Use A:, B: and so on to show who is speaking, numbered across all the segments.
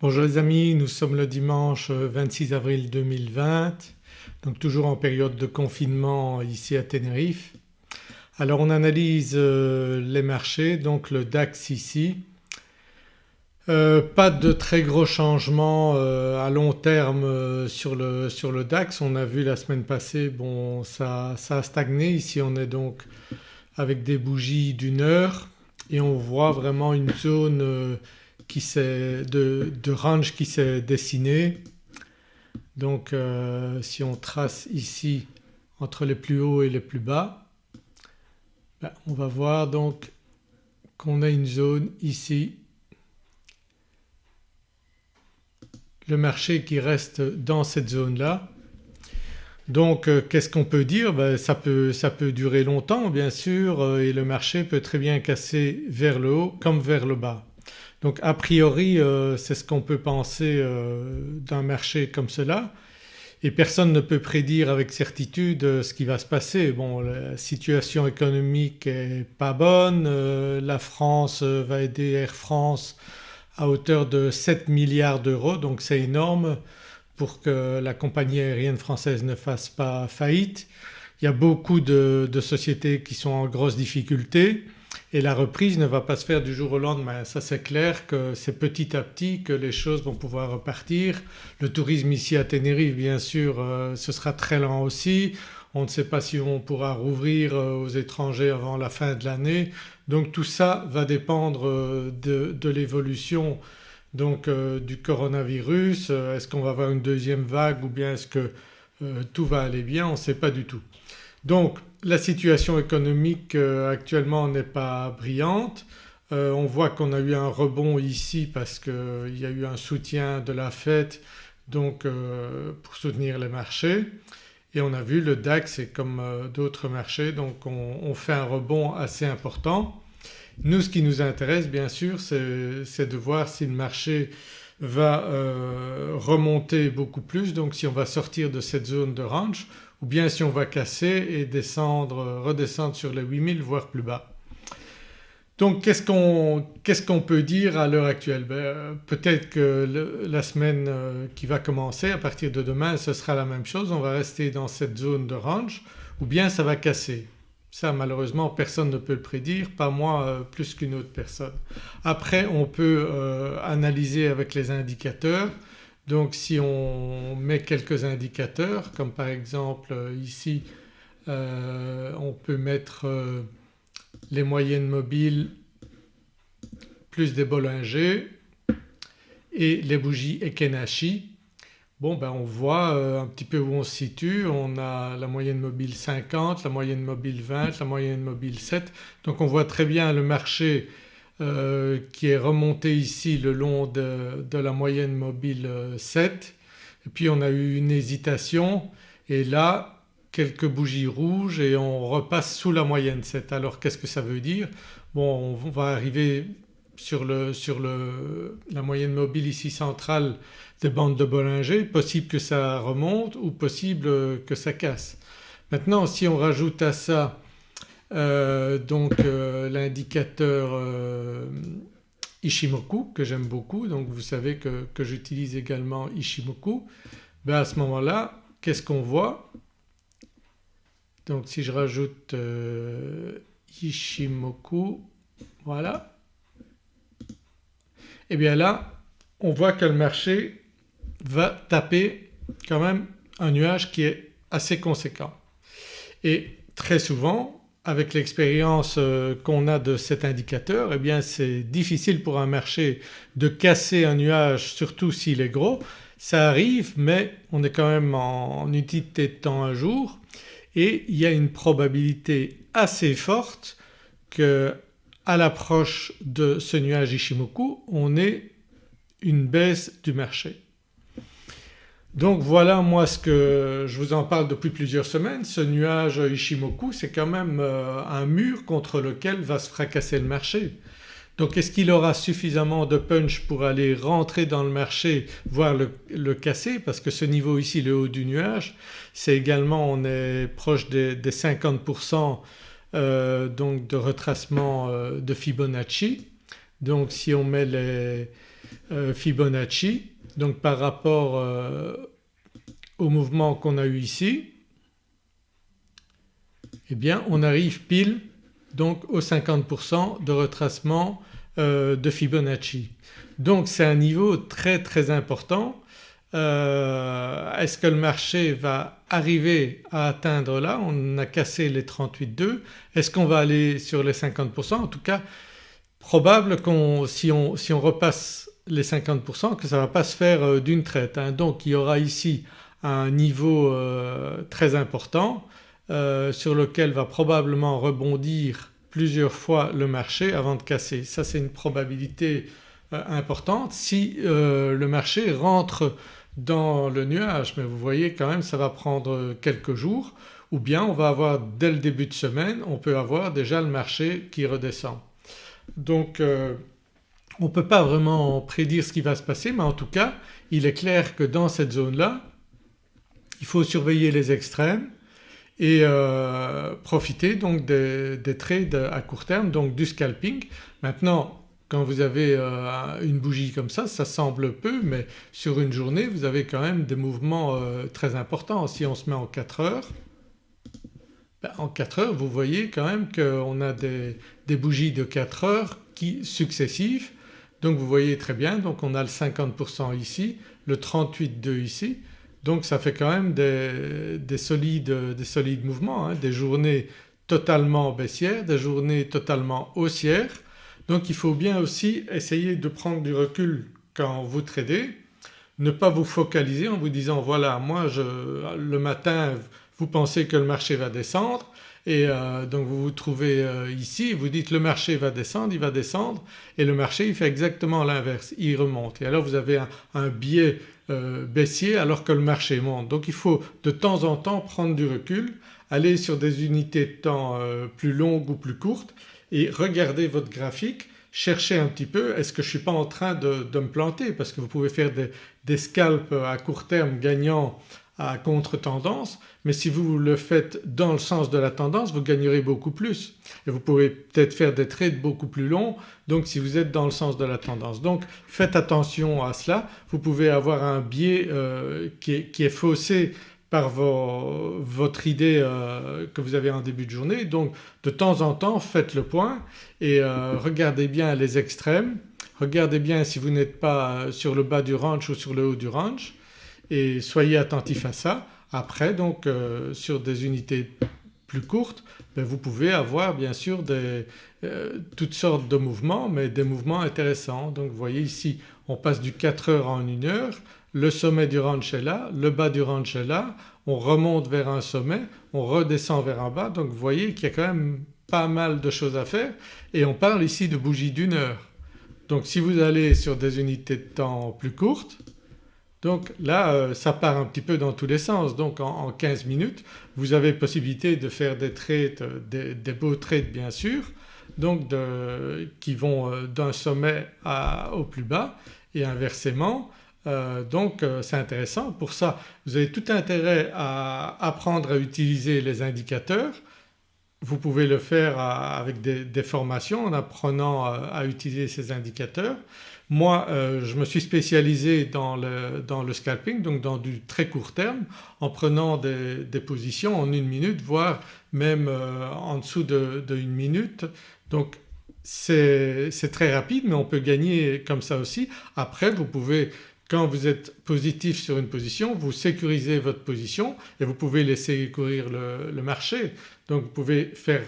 A: Bonjour les amis, nous sommes le dimanche 26 avril 2020 donc toujours en période de confinement ici à Tenerife. Alors on analyse euh, les marchés donc le DAX ici. Euh, pas de très gros changements euh, à long terme sur le, sur, le, DAX. On a vu la semaine passée bon ça, ça a stagné. Ici on est donc avec des bougies d'une heure et on voit vraiment une zone qui de, de range qui s'est dessinée. Donc euh, si on trace ici entre les plus hauts et les plus bas ben, on va voir donc qu'on a une zone ici le marché qui reste dans cette zone-là. Donc euh, qu'est-ce qu'on peut dire? Ben, ça, peut, ça, peut, durer longtemps bien sûr euh, et le marché peut très bien casser vers le haut comme vers le bas. Donc a priori euh, c'est ce qu'on peut penser euh, d'un marché comme cela et personne ne peut prédire avec certitude euh, ce qui va se passer. Bon la situation économique est pas bonne, la France va aider Air France à hauteur de 7 milliards d'euros donc c'est énorme pour que la compagnie aérienne française ne fasse pas faillite. Il y a beaucoup de, de sociétés qui sont en grosse difficulté et la reprise ne va pas se faire du jour au lendemain. Ça c'est clair que c'est petit à petit que les choses vont pouvoir repartir. Le tourisme ici à Tenerife bien sûr euh, ce sera très lent aussi. On ne sait pas si on pourra rouvrir euh, aux étrangers avant la fin de l'année. Donc tout ça va dépendre euh, de, l'évolution donc du coronavirus. Est-ce qu'on va avoir une deuxième vague ou bien est-ce que tout va aller bien? On ne sait pas du tout. Donc la situation économique euh, actuellement n'est pas brillante. Euh, on voit qu'on a eu un rebond ici parce qu'il y a eu un soutien de la Fed donc euh, pour soutenir les marchés et on a vu le DAX et comme d'autres marchés donc on, fait un rebond assez important. Nous ce qui nous intéresse bien sûr c'est de voir si le marché va remonter beaucoup plus donc si on va sortir de cette zone de range ou bien si on va casser et descendre, redescendre sur les 8000 voire plus bas. Donc qu'est-ce qu'on peut dire à l'heure actuelle? Ben, Peut-être que la semaine euh, qui va commencer à partir de demain ce sera la même chose, on va rester dans cette zone de range ou bien ça va casser. Ça malheureusement personne ne peut le prédire, pas moi euh, plus qu'une autre personne. Après on peut euh, analyser avec les indicateurs donc si on met quelques indicateurs comme par exemple euh, ici euh, on peut mettre euh, les moyennes mobiles plus des Bollinger et les bougies Ekenashi. Bon ben on voit un petit peu où on se situe, on a la moyenne mobile 50, la moyenne mobile 20, la moyenne mobile 7 donc on voit très bien le marché euh, qui est remonté ici le long de, la moyenne mobile 7 euh, et puis on a eu une hésitation et là quelques bougies rouges et on repasse sous la moyenne 7. Alors qu'est-ce que ça veut dire? Bon on va arriver sur, le, sur le, la moyenne mobile ici centrale des bandes de Bollinger, possible que ça remonte ou possible que ça casse. Maintenant si on rajoute à ça euh, donc euh, l'indicateur euh, Ishimoku que j'aime beaucoup donc vous savez que, j'utilise également Ishimoku. Ben à ce moment-là qu'est-ce qu'on voit? Donc si je rajoute Ishimoku voilà et eh bien là on voit que le marché va taper quand même un nuage qui est assez conséquent. Et très souvent avec l'expérience euh, qu'on a de cet indicateur eh bien c'est difficile pour un marché de casser un nuage surtout s'il est gros. Ça arrive mais on est quand même en utilité de temps un jour et il y a une probabilité assez forte que à l'approche de ce nuage Ishimoku on ait une baisse du marché. Donc voilà moi ce que je vous en parle depuis plusieurs semaines, ce nuage Ishimoku c'est quand même euh, un mur contre lequel va se fracasser le marché. Donc est-ce qu'il aura suffisamment de punch pour aller rentrer dans le marché voire le, casser? Parce que ce niveau ici le haut du nuage c'est également on est proche des, 50% euh, donc de retracement euh, de Fibonacci. Donc si on met les, Fibonacci donc par rapport au mouvement qu'on a eu ici eh bien on arrive pile donc aux 50% de retracement de Fibonacci. Donc c'est un niveau très très important. Euh, est-ce que le marché va arriver à atteindre là? On a cassé les 38,2. Est-ce qu'on va aller sur les 50% En tout cas probable qu'on si on, si on repasse les 50% que ça ne va pas se faire euh, d'une traite. Hein. Donc il y aura ici un niveau euh, très important sur lequel va probablement rebondir plusieurs fois le marché avant de casser. Ça c'est une probabilité euh, importante si euh, le marché rentre dans le nuage mais vous voyez quand même ça va prendre quelques jours ou bien on va avoir dès le début de semaine on peut avoir déjà le marché qui redescend. Donc euh, on ne peut pas vraiment prédire ce qui va se passer mais en tout cas il est clair que dans cette zone-là il faut surveiller les extrêmes et profiter donc des, des, trades à court terme donc du scalping. Maintenant quand vous avez euh, une bougie comme ça, ça semble peu mais sur une journée vous avez quand même des mouvements euh, très importants. Si on se met en 4 heures, ben, en 4 heures vous voyez quand même qu'on a des, bougies de 4 heures qui successives donc vous voyez très bien donc on a le 50% ici, le 38,2 ici. Donc ça fait quand même des, solides, des mouvements, hein. des journées totalement baissières, des journées totalement haussières. Donc il faut bien aussi essayer de prendre du recul quand vous tradez, ne pas vous focaliser en vous disant voilà moi je, le matin vous pensez que le marché va descendre et euh, donc vous vous trouvez euh, ici vous dites le marché va descendre, il va descendre et le marché il fait exactement l'inverse, il remonte et alors vous avez un, biais euh, baissier alors que le marché monte. Donc il faut de temps en temps prendre du recul, aller sur des unités de temps plus longues ou plus courtes et regardez votre graphique, cherchez un petit peu est-ce que je ne suis pas en train de, me planter? Parce que vous pouvez faire des, scalps à court terme gagnant à contre-tendance mais si vous le faites dans le sens de la tendance vous gagnerez beaucoup plus et vous pourrez peut-être faire des trades beaucoup plus longs donc si vous êtes dans le sens de la tendance. Donc faites attention à cela, vous pouvez avoir un biais euh, qui, est, faussé par votre idée euh, que vous avez en début de journée. Donc de temps en temps faites le point et euh, regardez bien les extrêmes, regardez bien si vous n'êtes pas sur le bas du range ou sur le haut du range et soyez attentif à ça. Après donc euh, sur des unités plus courtes ben, vous pouvez avoir bien sûr des, toutes sortes de mouvements mais des mouvements intéressants. Donc vous voyez ici on passe du 4 heures en 1 heure le sommet du ranch est là, le bas du ranch est là, on remonte vers un sommet, on redescend vers un bas donc vous voyez qu'il y a quand même pas mal de choses à faire et on parle ici de bougies d'une heure. Donc si vous allez sur des unités de temps plus courtes donc là euh, ça part un petit peu dans tous les sens donc en, 15 minutes vous avez possibilité de faire des trades, des, beaux trades bien sûr donc qui vont euh, d'un sommet au plus bas et inversement euh, donc euh, c'est intéressant. Pour ça vous avez tout intérêt à apprendre à utiliser les indicateurs. Vous pouvez le faire avec des, formations en apprenant à, utiliser ces indicateurs. Moi je me suis spécialisé dans le, scalping donc dans du très court terme en prenant des, positions en une minute voire même euh, en dessous de, une minute. Donc c'est très rapide mais on peut gagner comme ça aussi. Après vous pouvez quand vous êtes positif sur une position vous sécurisez votre position et vous pouvez laisser courir le, marché. Donc vous pouvez faire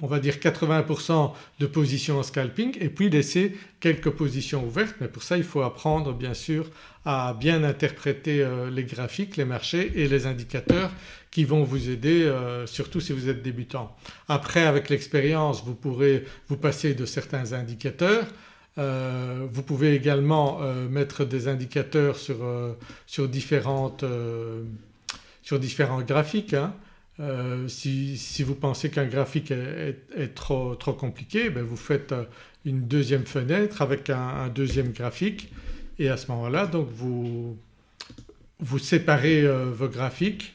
A: on va dire 80% de positions en scalping et puis laisser quelques positions ouvertes mais pour ça il faut apprendre bien sûr à bien interpréter euh, les graphiques, les marchés et les indicateurs qui vont vous aider euh, surtout si vous êtes débutant. Après avec l'expérience vous pourrez vous passer de certains indicateurs euh, vous pouvez également mettre des indicateurs sur, sur, différentes, sur différents graphiques. Hein. Si, si, vous pensez qu'un graphique est, trop, compliqué ben vous faites une deuxième fenêtre avec un, deuxième graphique. Et à ce moment-là donc vous, séparez vos graphiques.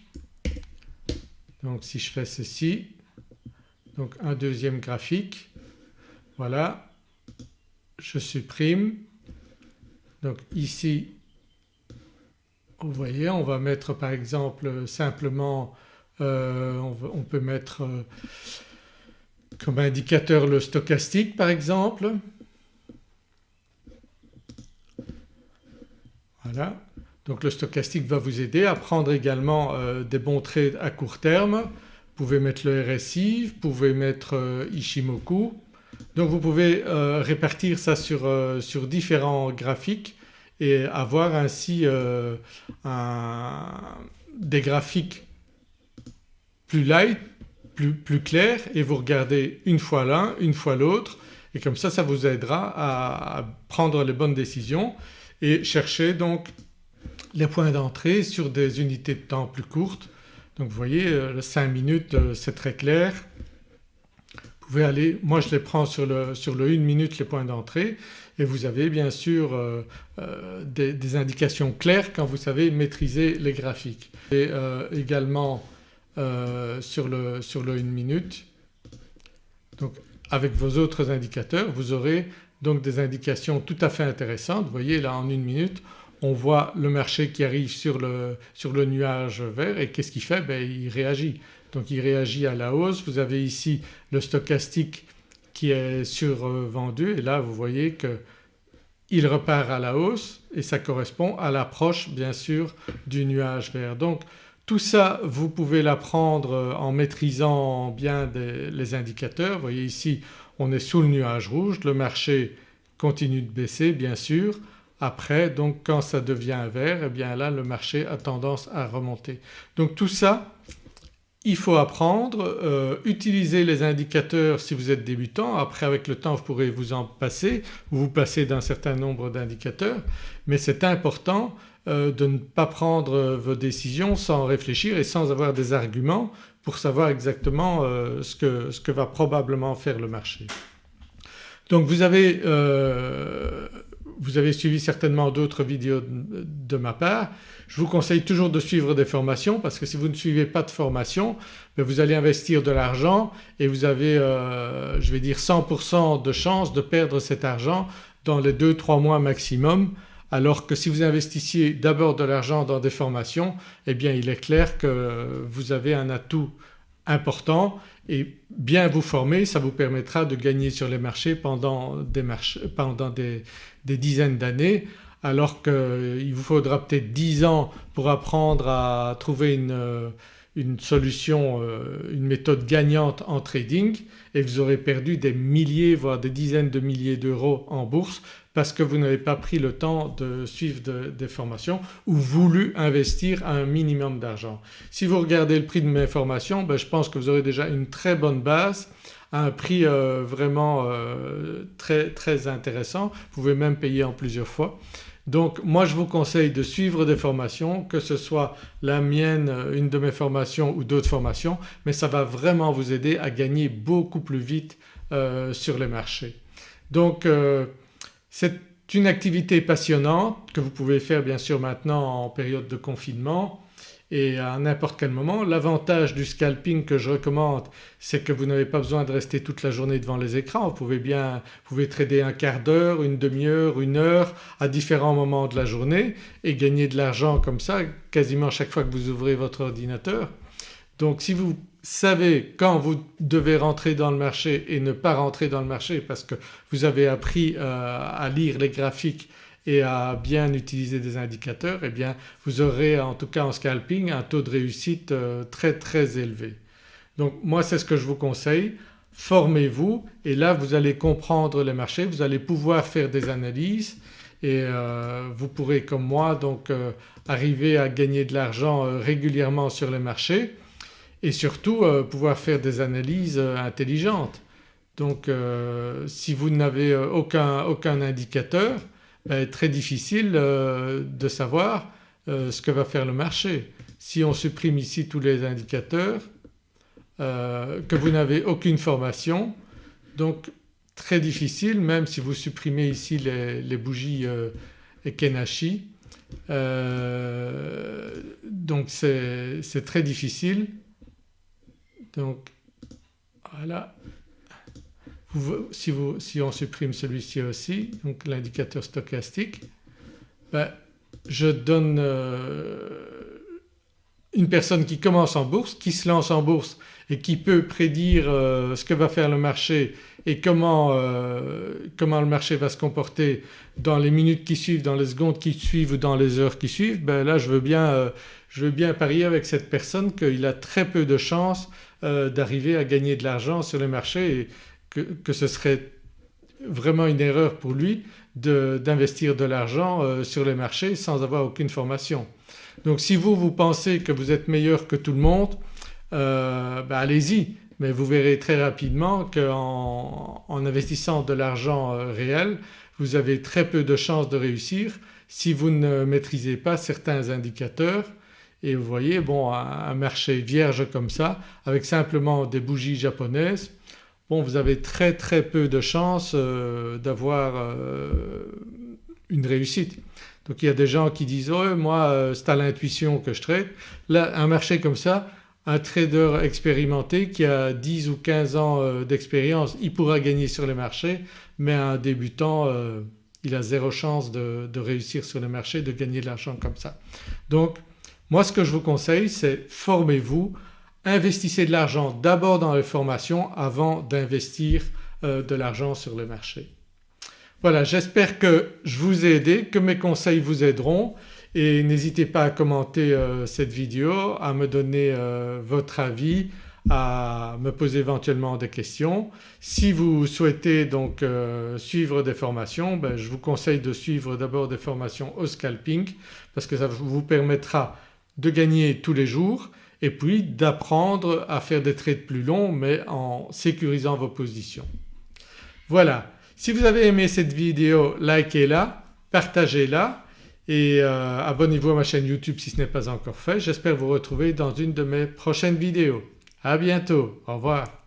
A: Donc si je fais ceci donc un deuxième graphique. Voilà. Je supprime. Donc ici vous voyez on va mettre par exemple simplement euh, on, peut mettre euh, comme indicateur le stochastique par exemple. Voilà donc le stochastique va vous aider à prendre également euh, des bons trades à court terme. Vous pouvez mettre le RSI, vous pouvez mettre Ishimoku. Donc vous pouvez répartir ça sur, sur différents graphiques et avoir ainsi des graphiques plus light, plus, plus clair et vous regardez une fois l'un, une fois l'autre et comme ça ça vous aidera à, prendre les bonnes décisions et chercher donc les points d'entrée sur des unités de temps plus courtes. Donc vous voyez 5 euh, minutes euh, c'est très clair. Vous pouvez aller, moi je les prends sur le, sur le 1 minute les points d'entrée et vous avez bien sûr euh, des, indications claires quand vous savez maîtriser les graphiques. Et également euh, sur, le, sur le 1 minute. Donc avec vos autres indicateurs vous aurez donc des indications tout à fait intéressantes. Vous voyez là en une minute on voit le marché qui arrive sur le, sur le nuage vert et qu'est-ce qu'il fait? Ben, Il réagit. Donc il réagit à la hausse. Vous avez ici le stochastique qui est survendu et là vous voyez qu'il repart à la hausse et ça correspond à l'approche bien sûr du nuage vert. Donc tout ça vous pouvez l'apprendre euh, en maîtrisant bien les indicateurs. Vous voyez ici on est sous le nuage rouge, le marché continue de baisser bien sûr. Après donc quand ça devient vert eh bien là le marché a tendance à remonter. Donc tout ça il faut apprendre, euh, utiliser les indicateurs si vous êtes débutant, après avec le temps vous pourrez vous en passer ou vous passer d'un certain nombre d'indicateurs mais c'est important euh, de ne pas prendre euh, vos décisions sans réfléchir et sans avoir des arguments pour savoir exactement euh, ce que, ce, va probablement faire le marché. Donc vous avez, vous avez suivi certainement d'autres vidéos de, ma part. Je vous conseille toujours de suivre des formations parce que si vous ne suivez pas de formation ben vous allez investir de l'argent et vous avez je vais dire 100% de chance de perdre cet argent dans les 2-3 mois maximum alors que si vous investissiez d'abord de l'argent dans des formations eh bien il est clair que vous avez un atout important et bien vous former ça vous permettra de gagner sur les marchés pendant des, dizaines d'années. Alors qu'il vous faudra peut-être 10 ans pour apprendre à trouver une, une solution, euh, une méthode gagnante en trading et vous aurez perdu des milliers voire des dizaines de milliers d'euros en bourse parce que vous n'avez pas pris le temps de suivre des formations ou voulu investir un minimum d'argent. Si vous regardez le prix de mes formations ben je pense que vous aurez déjà une très bonne base un prix euh, vraiment euh, très, très intéressant. Vous pouvez même payer en plusieurs fois. Donc moi je vous conseille de suivre des formations que ce soit la mienne, euh, une de mes formations ou d'autres formations mais ça va vraiment vous aider à gagner beaucoup plus vite sur les marchés. Donc c'est une activité passionnante que vous pouvez faire bien sûr maintenant en période de confinement et à n'importe quel moment. L'avantage du scalping que je recommande c'est que vous n'avez pas besoin de rester toute la journée devant les écrans. Vous pouvez bien vous pouvez trader un quart d'heure, une demi-heure, une heure à différents moments de la journée et gagner de l'argent comme ça quasiment chaque fois que vous ouvrez votre ordinateur. Donc si vous savez quand vous devez rentrer dans le marché et ne pas rentrer dans le marché parce que vous avez appris euh, à lire les graphiques et à bien utiliser des indicateurs eh bien vous aurez en tout cas en scalping un taux de réussite euh, très très élevé. Donc moi c'est ce que je vous conseille, formez-vous et là vous allez comprendre les marchés, vous allez pouvoir faire des analyses et euh, vous pourrez comme moi donc arriver à gagner de l'argent régulièrement sur les marchés et surtout euh, pouvoir faire des analyses euh, intelligentes. Donc euh, si vous n'avez aucun, aucun, indicateur ben, très difficile de savoir ce que va faire le marché. Si on supprime ici tous les indicateurs, que vous n'avez aucune formation donc très difficile même si vous supprimez ici les, bougies Ekenashi donc c'est très difficile donc voilà, si, on supprime celui-ci aussi, donc l'indicateur stochastique, ben, je donne une personne qui commence en bourse, qui se lance en bourse et qui peut prédire euh, ce que va faire le marché et comment, euh, comment, le marché va se comporter dans les minutes qui suivent, dans les secondes qui suivent ou dans les heures qui suivent, ben là je veux bien, euh, je veux bien parier avec cette personne qu'il a très peu de chances d'arriver à gagner de l'argent sur le marché que, ce serait vraiment une erreur pour lui d'investir de, l'argent sur les marchés sans avoir aucune formation. Donc si vous, vous pensez que vous êtes meilleur que tout le monde euh, ben allez-y mais vous verrez très rapidement qu'en en investissant de l'argent euh, réel vous avez très peu de chances de réussir si vous ne maîtrisez pas certains indicateurs et vous voyez bon un marché vierge comme ça avec simplement des bougies japonaises bon vous avez très très peu de chances euh, d'avoir une réussite. Donc il y a des gens qui disent moi c'est à l'intuition que je traite. Là un marché comme ça un trader expérimenté qui a 10 ou 15 ans euh, d'expérience il pourra gagner sur les marchés mais un débutant euh, il a zéro chance de, réussir sur le marché, de gagner de l'argent comme ça. Donc moi ce que je vous conseille c'est formez-vous, investissez de l'argent d'abord dans les formations avant d'investir euh, de l'argent sur le marché. Voilà j'espère que je vous ai aidé, que mes conseils vous aideront et n'hésitez pas à commenter euh, cette vidéo, à me donner euh, votre avis, à me poser éventuellement des questions. Si vous souhaitez donc suivre des formations ben, je vous conseille de suivre d'abord des formations au scalping parce que ça vous permettra de gagner tous les jours et puis d'apprendre à faire des trades plus longs mais en sécurisant vos positions. Voilà, si vous avez aimé cette vidéo likez-la, partagez-la et euh, abonnez-vous à ma chaîne YouTube si ce n'est pas encore fait. J'espère vous retrouver dans une de mes prochaines vidéos. À bientôt, au revoir.